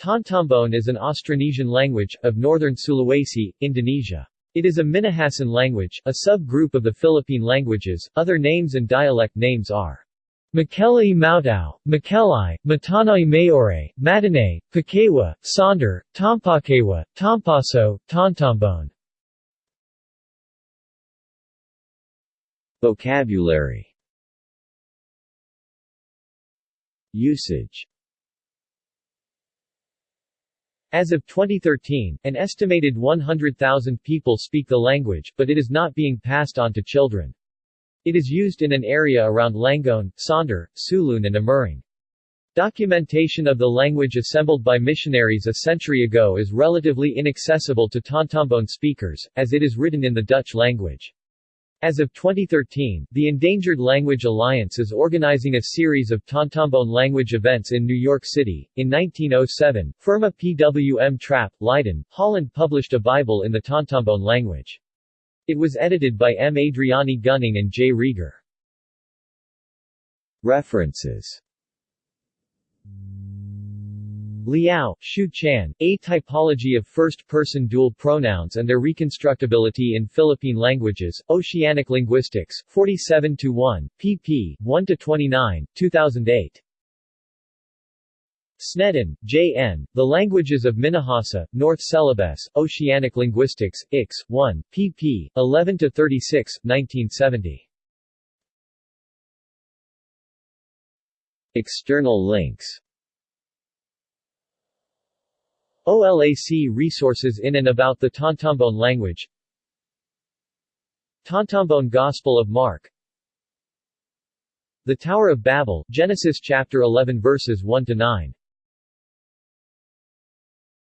Tontemboan is an Austronesian language, of northern Sulawesi, Indonesia. It is a Minahasan language, a sub-group of the Philippine languages. Other names and dialect names are Makeli Mautau, Makelai, Matanay Mayore, Matanay, Pakewa, Sonder, Tompakewa, Tompaso, Tontambon. Vocabulary Usage As of 2013, an estimated 100,000 people speak the language, but it is not being passed on to children. It is used in an area around Langowan, Sonder, Sulun and Amurang. Documentation of the language assembled by missionaries a century ago is relatively inaccessible to Tontemboan speakers, as it is written in the Dutch language. As of 2013, the Endangered Language Alliance is organizing a series of Tontemboan language events in New York City. In 1907, Firma PWM Trapp, Leiden, Holland published a Bible in the Tontemboan language. It was edited by M. Adriani Gunning and J. Rieger. References Liao, Shu Chan, A Typology of First-Person Dual Pronouns and Their Reconstructability in Philippine Languages, Oceanic Linguistics, 47-1, pp. 1-29, 2008. Snedden, J. N., The Languages of Minahasa, North Celebes, Oceanic Linguistics, Ix, 1, pp. 11-36, 1970. External links OLAC resources in and about the Tontemboan language. Tontemboan Gospel of Mark. The Tower of Babel, Genesis chapter 11 verses 1 to 9